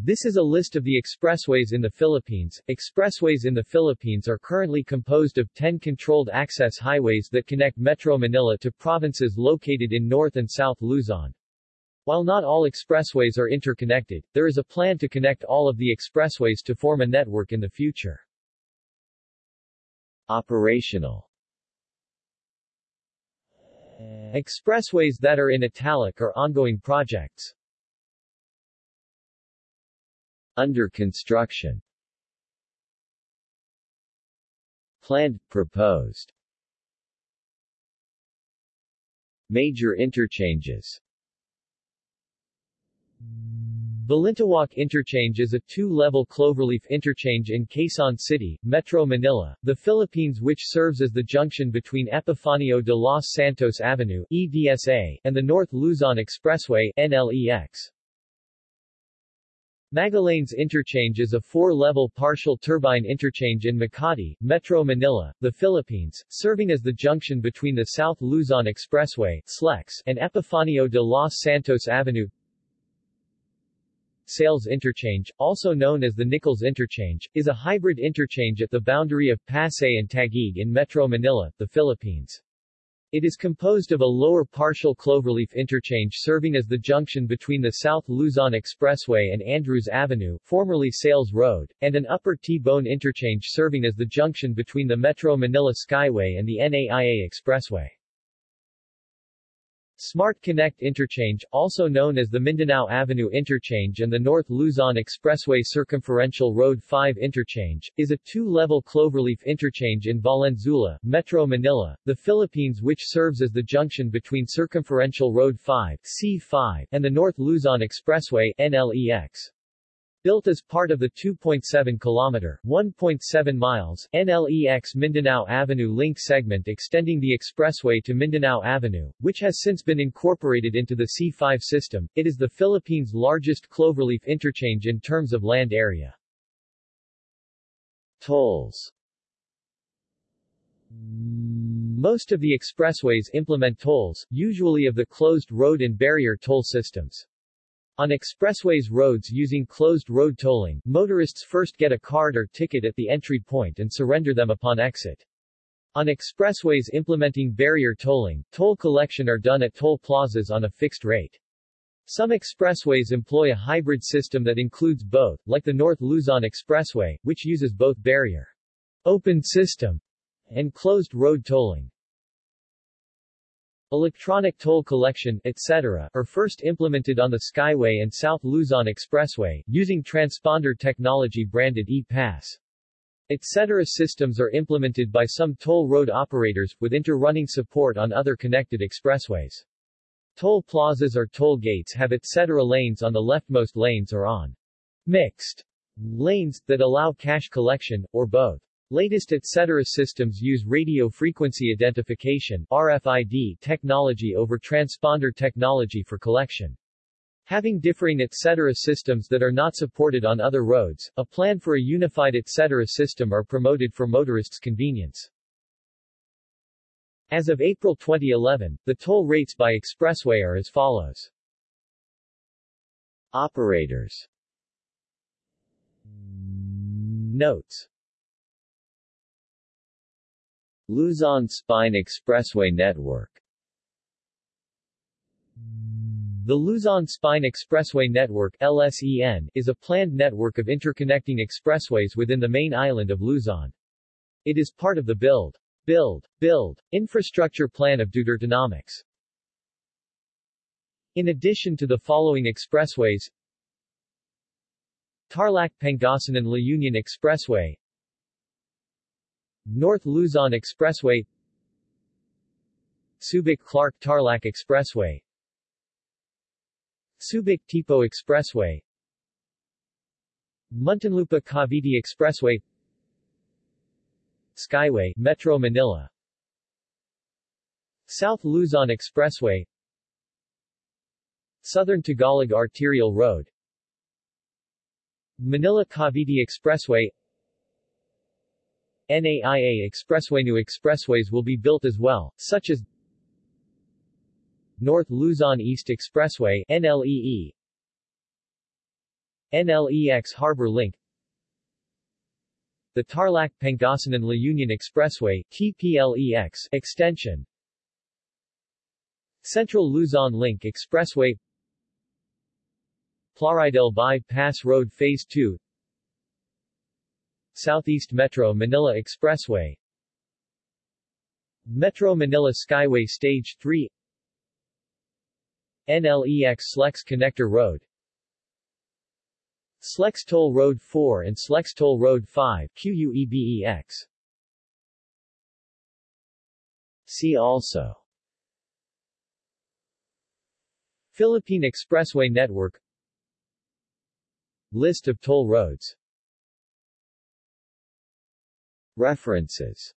This is a list of the expressways in the Philippines. Expressways in the Philippines are currently composed of 10 controlled access highways that connect Metro Manila to provinces located in North and South Luzon. While not all expressways are interconnected, there is a plan to connect all of the expressways to form a network in the future. Operational Expressways that are in italic are ongoing projects. Under construction. Planned, proposed. Major interchanges. Balintawak Interchange is a two-level cloverleaf interchange in Quezon City, Metro Manila, the Philippines which serves as the junction between Epifanio de los Santos Avenue EDSA, and the North Luzon Expressway NLEX. Magallanes Interchange is a four-level partial turbine interchange in Makati, Metro Manila, the Philippines, serving as the junction between the South Luzon Expressway SLEX, and Epifanio de los Santos Avenue. Sales Interchange, also known as the Nichols Interchange, is a hybrid interchange at the boundary of Pasay and Taguig in Metro Manila, the Philippines. It is composed of a lower partial cloverleaf interchange serving as the junction between the South Luzon Expressway and Andrews Avenue, formerly Sales Road, and an upper T-bone interchange serving as the junction between the Metro Manila Skyway and the NAIA Expressway. Smart Connect Interchange, also known as the Mindanao Avenue Interchange and the North Luzon Expressway Circumferential Road 5 Interchange, is a two-level cloverleaf interchange in Valenzuela, Metro Manila, the Philippines which serves as the junction between Circumferential Road 5 C5 and the North Luzon Expressway NLEX. Built as part of the 2.7-kilometer (1.7 miles) NLEX Mindanao Avenue link segment extending the expressway to Mindanao Avenue, which has since been incorporated into the C5 system, it is the Philippines' largest cloverleaf interchange in terms of land area. Tolls Most of the expressways implement tolls, usually of the closed road and barrier toll systems. On expressways roads using closed road tolling, motorists first get a card or ticket at the entry point and surrender them upon exit. On expressways implementing barrier tolling, toll collection are done at toll plazas on a fixed rate. Some expressways employ a hybrid system that includes both, like the North Luzon Expressway, which uses both barrier open system and closed road tolling. Electronic toll collection, etc., are first implemented on the Skyway and South Luzon Expressway, using transponder technology branded E-Pass. Etc. systems are implemented by some toll road operators, with inter-running support on other connected expressways. Toll plazas or toll gates have etc. lanes on the leftmost lanes or on mixed lanes, that allow cash collection, or both. Latest etc. systems use radio frequency identification RFID technology over transponder technology for collection. Having differing etc. systems that are not supported on other roads, a plan for a unified etc. system are promoted for motorists' convenience. As of April 2011, the toll rates by expressway are as follows. Operators Notes Luzon Spine Expressway Network The Luzon Spine Expressway Network LSEN, is a planned network of interconnecting expressways within the main island of Luzon. It is part of the Build, Build, Build infrastructure plan of Dutertenomics. In addition to the following expressways Tarlac-Pangasinan La Union Expressway North Luzon Expressway Subic-Clark-Tarlac Expressway Subic-Tipo Expressway Muntinlupa-Cavite Expressway Skyway, Metro Manila South Luzon Expressway Southern Tagalog Arterial Road Manila-Cavite Expressway NAIA Expressway New expressways will be built as well, such as North Luzon East Expressway NLEE NLEX Harbor Link the Tarlac Pangasinan La Union Expressway TPLEX extension Central Luzon Link Expressway Plaridel By-Pass Road Phase 2 Southeast Metro Manila Expressway. Metro Manila Skyway Stage 3 NLEX Slex Connector Road. Slex Toll Road 4 and Slex Toll Road 5 QUEBEX See also. Philippine Expressway Network. List of toll roads References